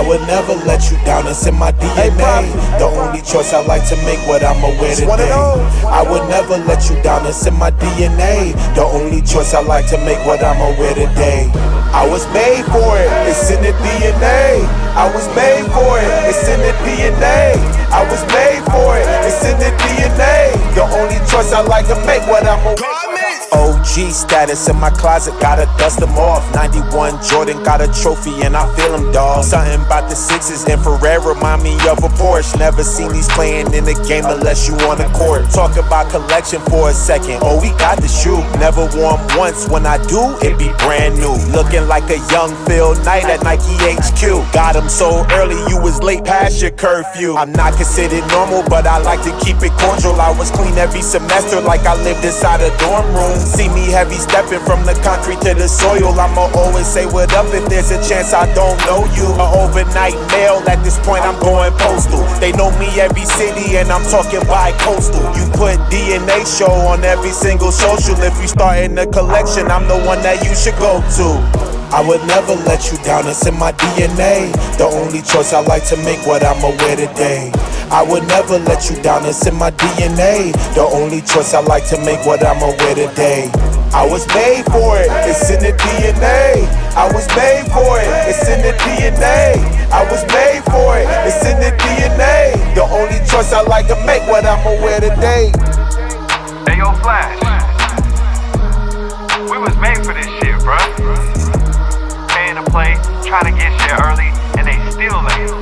I would never let you down, it's in my DNA. The only choice I like to make, what I'ma wear today. I would never let you down, it's in my DNA. The only choice I like to make, what I'ma wear today. I was made for it, it's in the DNA. I was made for it, it's in the DNA. I was made for it, it's in the DNA. The only choice I like to make, what I'ma wear. OG status in my closet, gotta dust them off. 91 Jordan got a trophy and I feel them, dog. Something about the sixes and infrared remind me of a Porsche. Never seen these playing in the game unless you on the court. Talk about collection for a second. Oh, we got the shoe. Never worn once. When I do, it be brand new. Looking like a young Phil Knight at Nike HQ. Got him so early, you was late past your curfew. I'm not considered normal, but I like to keep it cordial. I was clean every semester like I lived inside a dorm room. See me heavy stepping from the concrete to the soil. I'ma always say what up if there's a chance I don't know you. A overnight mail, at this point I'm going postal. They know me every city and I'm talking by coastal. You put DNA show on every single social. If you starting a collection, I'm the one that you should go to. I would never let you down, it's in my DNA. The only choice I like to make, what I'ma wear today. I would never let you down, it's in my DNA. The only choice I like to make, what I'ma wear today. I was made for it, it's in the DNA. I was made for it, it's in the DNA. I was made for it, it's in the DNA. The only choice I like to make, what I'ma wear today. Hey yo, Flash. trying to get shit early and they still late.